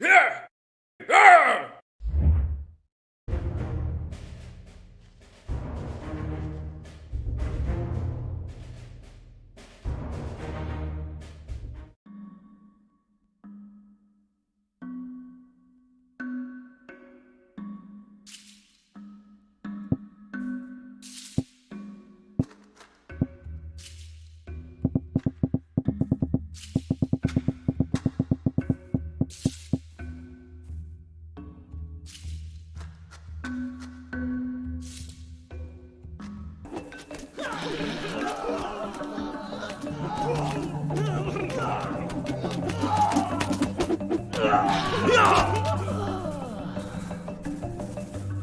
Yeah! Yeah!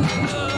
Oh.